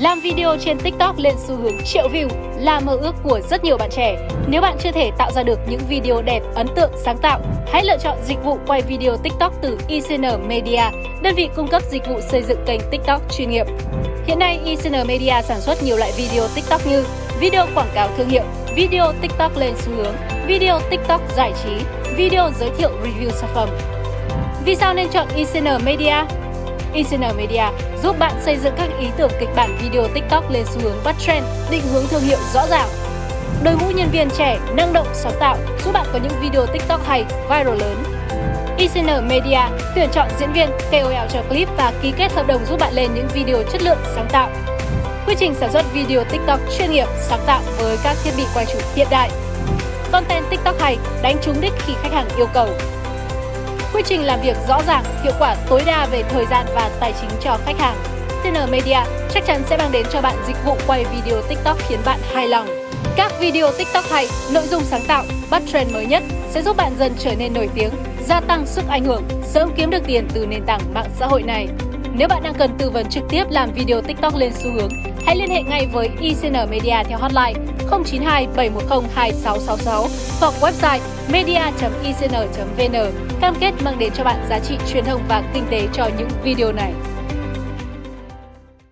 Làm video trên TikTok lên xu hướng triệu view là mơ ước của rất nhiều bạn trẻ. Nếu bạn chưa thể tạo ra được những video đẹp, ấn tượng, sáng tạo, hãy lựa chọn dịch vụ quay video TikTok từ ICN Media, đơn vị cung cấp dịch vụ xây dựng kênh TikTok chuyên nghiệp. Hiện nay, ICN Media sản xuất nhiều loại video TikTok như video quảng cáo thương hiệu, video TikTok lên xu hướng, video TikTok giải trí, video giới thiệu review sản phẩm. Vì sao nên chọn ICN Media? ICN Media giúp bạn xây dựng các ý tưởng kịch bản video TikTok lên xu hướng bắt trend, định hướng thương hiệu rõ ràng. Đội ngũ nhân viên trẻ, năng động, sáng tạo giúp bạn có những video TikTok hay, viral lớn. ICN Media tuyển chọn diễn viên, KOL cho clip và ký kết hợp đồng giúp bạn lên những video chất lượng, sáng tạo. Quy trình sản xuất video TikTok chuyên nghiệp, sáng tạo với các thiết bị quay chụp hiện đại. Content TikTok hay, đánh trúng đích khi khách hàng yêu cầu. Quy trình làm việc rõ ràng, hiệu quả tối đa về thời gian và tài chính cho khách hàng. TN Media chắc chắn sẽ mang đến cho bạn dịch vụ quay video TikTok khiến bạn hài lòng. Các video TikTok hay, nội dung sáng tạo, bắt trend mới nhất sẽ giúp bạn dần trở nên nổi tiếng, gia tăng sức ảnh hưởng, sớm kiếm được tiền từ nền tảng mạng xã hội này. Nếu bạn đang cần tư vấn trực tiếp làm video TikTok lên xu hướng, hãy liên hệ ngay với ICN Media theo hotline 092 710 2666 hoặc website media.icn.vn cam kết mang đến cho bạn giá trị truyền thông và kinh tế cho những video này.